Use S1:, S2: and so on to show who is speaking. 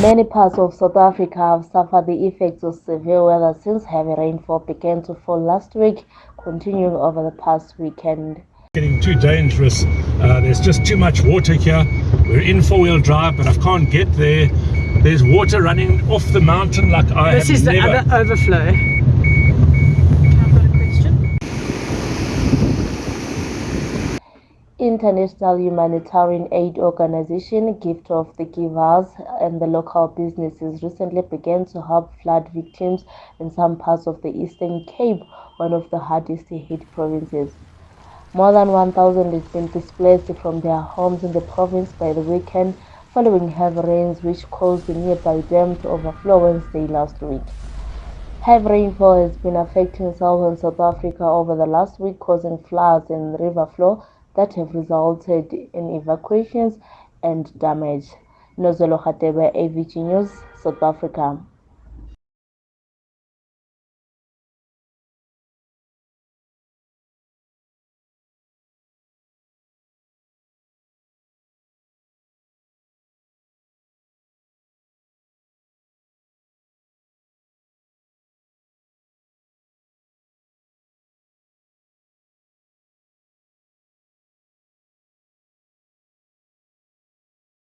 S1: Many parts of South Africa have suffered the effects of severe weather since heavy rainfall began to fall last week, continuing over the past weekend.
S2: Getting too dangerous. Uh, there's just too much water here. We're in four-wheel drive, but I can't get there. There's water running off the mountain like I
S3: This
S2: have
S3: is the
S2: never.
S3: other overflow.
S1: International humanitarian aid organization Gift of the Givers and the local businesses recently began to help flood victims in some parts of the Eastern Cape, one of the hardest hit provinces. More than 1,000 has been displaced from their homes in the province by the weekend following heavy rains which caused the nearby dam to overflow Wednesday last week. Heavy rainfall has been affecting southern South Africa over the last week, causing floods and river flow that have resulted in evacuations and damage. Nozolo Khatebe, AVG News, South Africa.